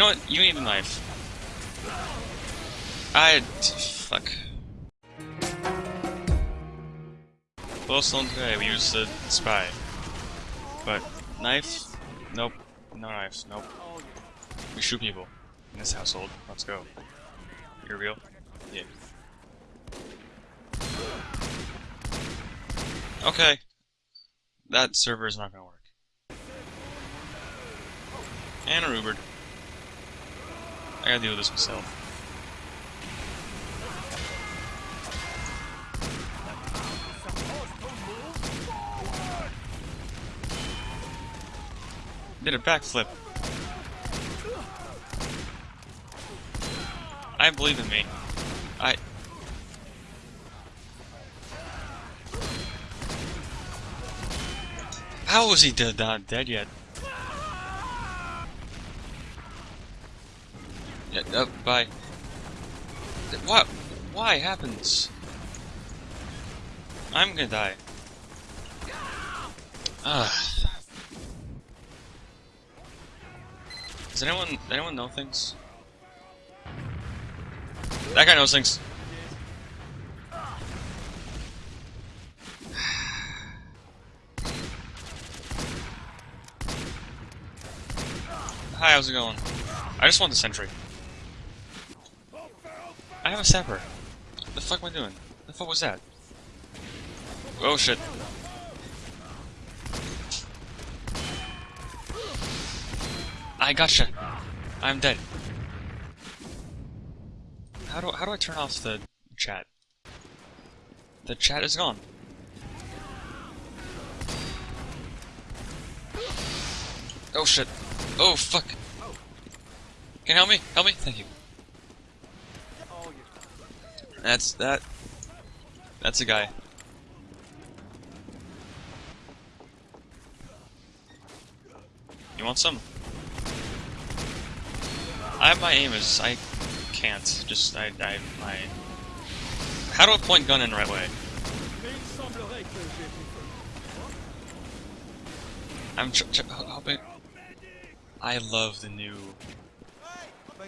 know what? You need a knife. I... fuck. Glowstone today, we use the spy. But, knife? Nope. No knives, nope. We shoot people in this household. Let's go. You're real? Yeah. Okay. That server is not gonna work. And a. I gotta deal with this myself. Did a backflip. I believe in me. I... How is he not dead yet? Yeah, uh, bye. What? Why happens? I'm gonna die. Does anyone anyone know things? That guy knows things. Hi, how's it going? I just want the sentry. I have a sapper. What the fuck am I doing? What the fuck was that? Oh shit. I gotcha. I'm dead. How do how do I turn off the chat? The chat is gone. Oh shit. Oh fuck. Can you help me? Help me? Thank you. That's that. That's a guy. You want some? I have my aim is I can't. Just I I my. How do I point gun in the right way? I'm ch ch hoping. I love the new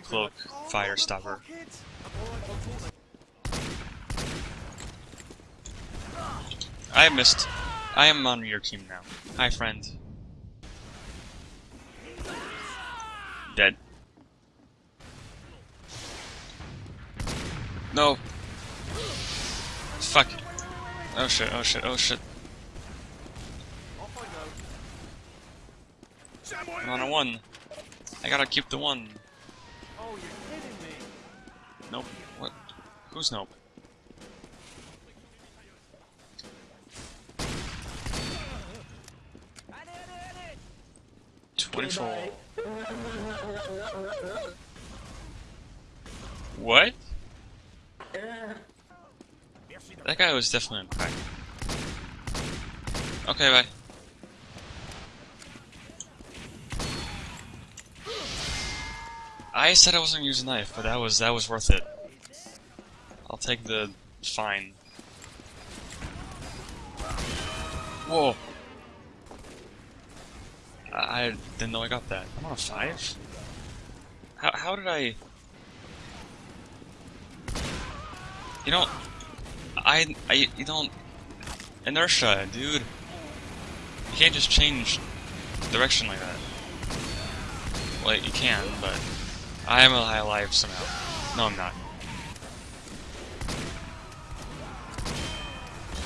cloak fire stopper. I missed. I am on your team now. Hi, friend. Dead. No. Fuck. Oh shit, oh shit, oh shit. I'm on a one. I gotta keep the one. Nope. What? Who's nope? What? That guy was definitely on crack. Okay, bye. I said I wasn't gonna use a knife, but that was that was worth it. I'll take the fine. Whoa. I, didn't know I got that. I'm on a five? How, how did I... You know, I, I, you don't, inertia, dude. You can't just change direction like that. Well, you can, but I am alive somehow. No, I'm not.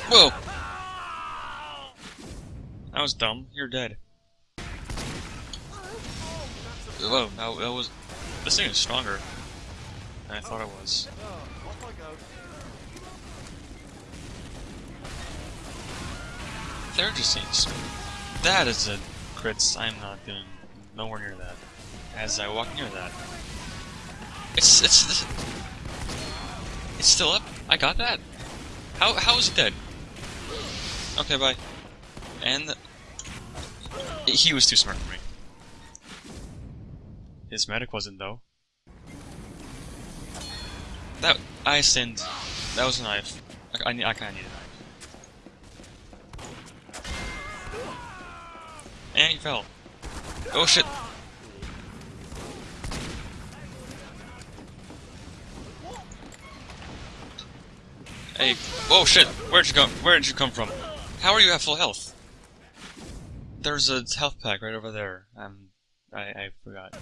Whoa! That was dumb. You're dead. Whoa, that, was... This thing is stronger than I thought it was. They're just saying That is a crits. I'm not doing nowhere near that. As I walk near that. It's it's it's still up. I got that. How how is it dead? Okay, bye. And he was too smart for me. His medic wasn't though. That I sinned. That was a knife. I, I, I kind of need a knife. And he fell. Oh shit! Hey, oh shit! Where'd you come? Where did you come from? How are you at full health? There's a health pack right over there. I'm I I forgot.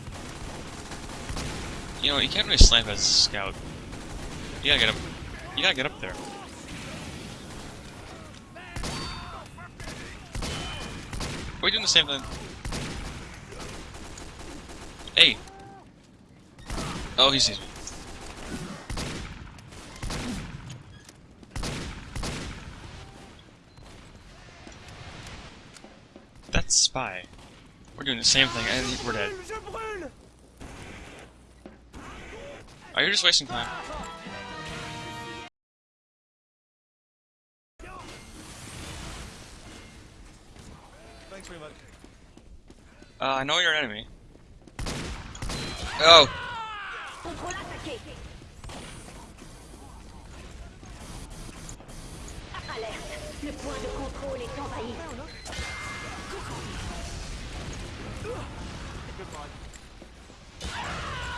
You know, you can't really slam as a scout. You gotta get up. You gotta get up there. Are we doing the same thing? Hey! Oh, he sees me. That's Spy. We're doing the same thing, and we're dead. Are you just wasting time? Thanks very much. Uh, I know you're an enemy. Oh!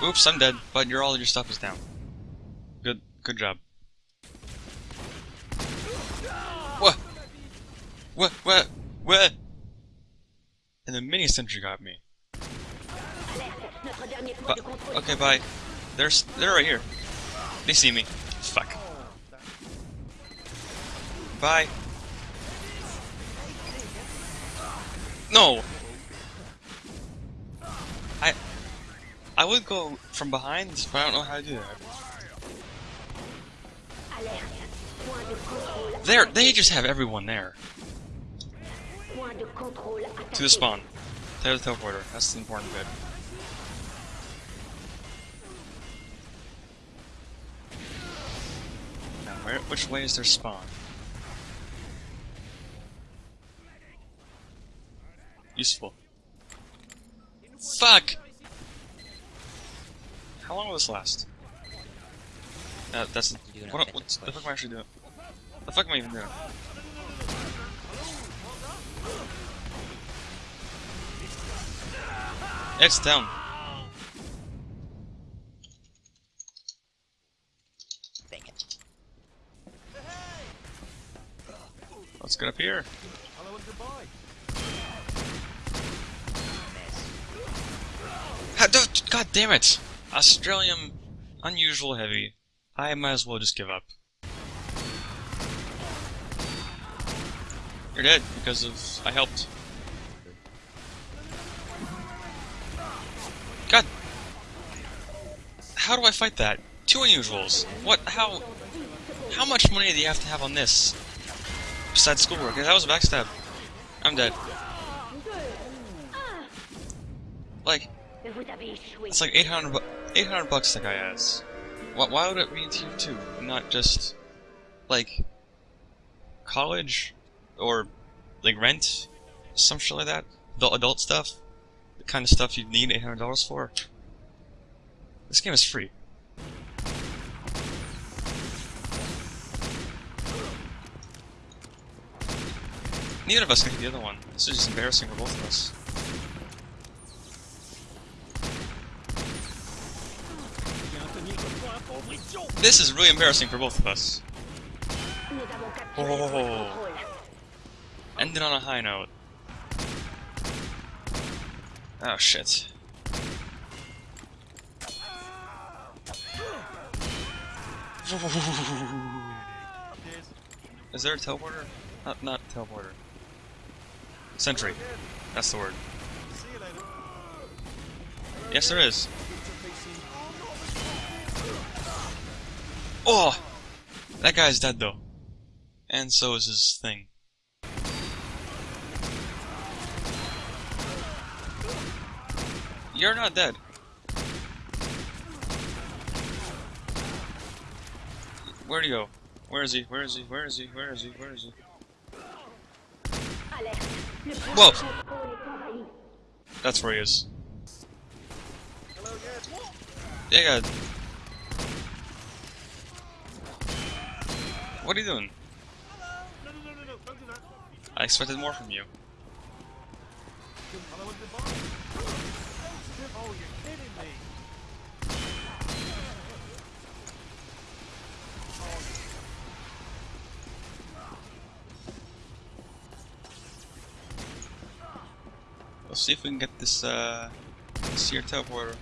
Oops, I'm dead, but your all your stuff is down. Good, good job. What? What? What? What? And the mini sentry got me. But, okay, bye. There's, they're right here. They see me. Fuck. Bye. No. I would go from behind, but I don't know how to do that. There, they just have everyone there. To the spawn. To the teleporter. That's the important bit. Now, where, which way is their spawn? Useful. Fuck! How long will this last? Uh, that's what, what the fuck am I actually doing? The fuck am I even doing? It's down. Let's get up here. Hello and goodbye. God damn it! Australium, unusual heavy. I might as well just give up. You're dead because of I helped. God, how do I fight that? Two unusuals. What? How? How much money do you have to have on this? Besides schoolwork, that was a backstab. I'm dead. Like, it's like 800, bu 800 bucks that guy has. Why, why would it be in tier 2? Not just, like, college? Or, like, rent? Some shit like that? The adult stuff? The kind of stuff you'd need $800 for? This game is free. Neither of us can hit the other one. This is just embarrassing for both of us. This is really embarrassing for both of us. Oh. Ended on a high note. Oh shit. Is there a teleporter? Not, not teleporter. Sentry. That's the word. Yes, there is. Oh! That guy's dead though. And so is his thing. You're not dead. Where'd he go? Where is he? Where is he? Where is he? Where is he? Where is he? Alerte. Le point Whoa. de contrôle est envahi. That's where he is. What are you doing? No, no, no, Don't do that. I expected more from you. Let's see if we can get this, uh, this here teleporter.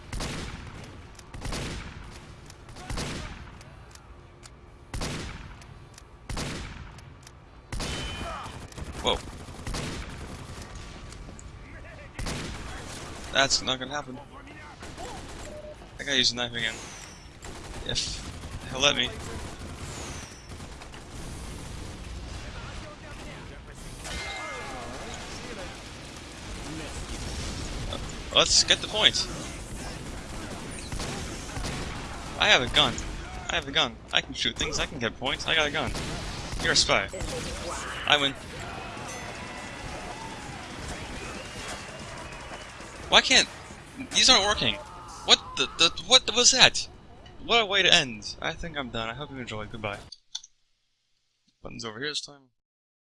That's not gonna happen. I gotta use a knife again. If he'll let me. Uh, let's get the point. I have a gun. I have a gun. I can shoot things. I can get points. I got a gun. You're a spy. I win. Why can't these aren't working? What the, the what was that? What a way to end. I think I'm done. I hope you enjoyed. Goodbye. Buttons over here this time.